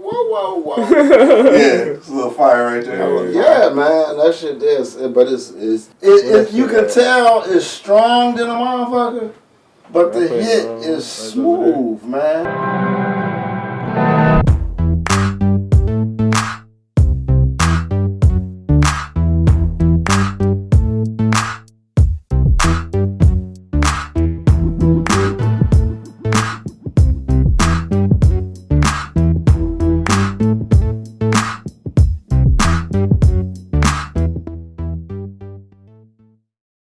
whoa, whoa. whoa! yeah, it's a little fire right there. yeah, man, that shit is. But it's it's it, it, you can tell it's strong than a motherfucker, but the hit is smooth, man.